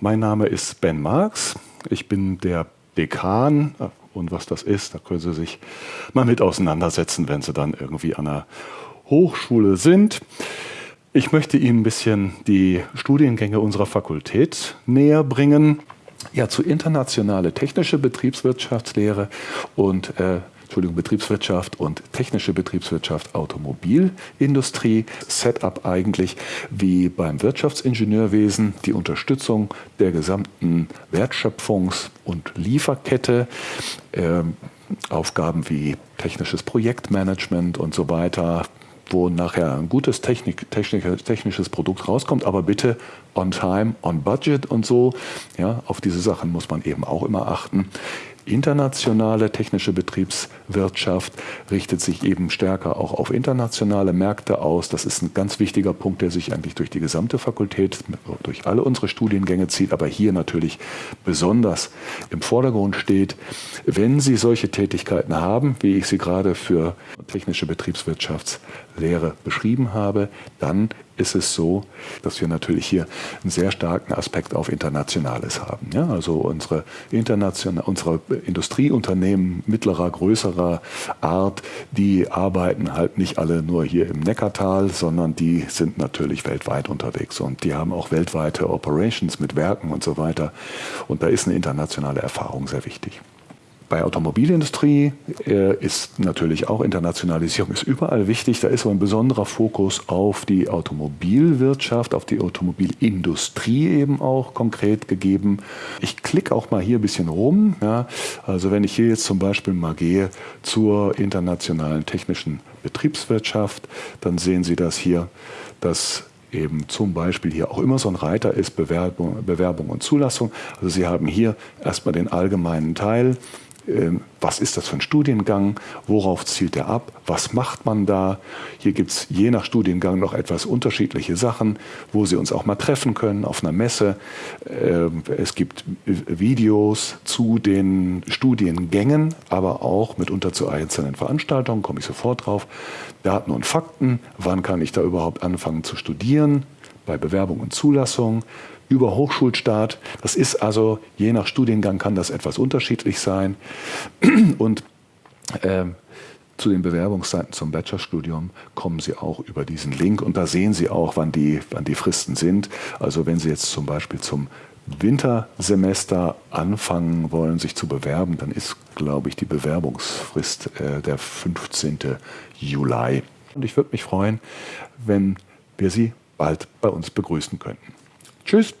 Mein Name ist Ben Marx. Ich bin der Dekan. Und was das ist, da können Sie sich mal mit auseinandersetzen, wenn Sie dann irgendwie an einer Hochschule sind. Ich möchte Ihnen ein bisschen die Studiengänge unserer Fakultät näher bringen. Ja, zu internationale technische Betriebswirtschaftslehre und äh, Entschuldigung, Betriebswirtschaft und technische Betriebswirtschaft, Automobilindustrie. Setup eigentlich wie beim Wirtschaftsingenieurwesen, die Unterstützung der gesamten Wertschöpfungs- und Lieferkette. Ähm, Aufgaben wie technisches Projektmanagement und so weiter, wo nachher ein gutes Technik, technisches Produkt rauskommt, aber bitte on time, on budget und so. Ja, auf diese Sachen muss man eben auch immer achten internationale technische Betriebswirtschaft richtet sich eben stärker auch auf internationale Märkte aus. Das ist ein ganz wichtiger Punkt, der sich eigentlich durch die gesamte Fakultät, durch alle unsere Studiengänge zieht, aber hier natürlich besonders im Vordergrund steht. Wenn Sie solche Tätigkeiten haben, wie ich sie gerade für technische Betriebswirtschaftslehre beschrieben habe, dann ist es so, dass wir natürlich hier einen sehr starken Aspekt auf Internationales haben. Ja, also unsere, international, unsere Industrieunternehmen mittlerer, größerer Art, die arbeiten halt nicht alle nur hier im Neckartal, sondern die sind natürlich weltweit unterwegs und die haben auch weltweite Operations mit Werken und so weiter. Und da ist eine internationale Erfahrung sehr wichtig. Bei Automobilindustrie äh, ist natürlich auch Internationalisierung ist überall wichtig. Da ist aber ein besonderer Fokus auf die Automobilwirtschaft, auf die Automobilindustrie eben auch konkret gegeben. Ich klicke auch mal hier ein bisschen rum. Ja. Also wenn ich hier jetzt zum Beispiel mal gehe zur internationalen technischen Betriebswirtschaft, dann sehen Sie das hier, dass eben zum Beispiel hier auch immer so ein Reiter ist, Bewerbung, Bewerbung und Zulassung. Also Sie haben hier erstmal den allgemeinen Teil, was ist das für ein Studiengang, worauf zielt er ab, was macht man da. Hier gibt es je nach Studiengang noch etwas unterschiedliche Sachen, wo Sie uns auch mal treffen können auf einer Messe. Ähm, es gibt Videos zu den Studiengängen, aber auch mitunter zu einzelnen Veranstaltungen, komme ich sofort drauf. Daten und Fakten, wann kann ich da überhaupt anfangen zu studieren, bei Bewerbung und Zulassung über Hochschulstart. Das ist also, je nach Studiengang kann das etwas unterschiedlich sein. Und äh, zu den Bewerbungszeiten zum Bachelorstudium kommen Sie auch über diesen Link und da sehen Sie auch, wann die, wann die Fristen sind. Also wenn Sie jetzt zum Beispiel zum Wintersemester anfangen wollen, sich zu bewerben, dann ist, glaube ich, die Bewerbungsfrist äh, der 15. Juli. Und ich würde mich freuen, wenn wir Sie bald bei uns begrüßen könnten. Tschüss.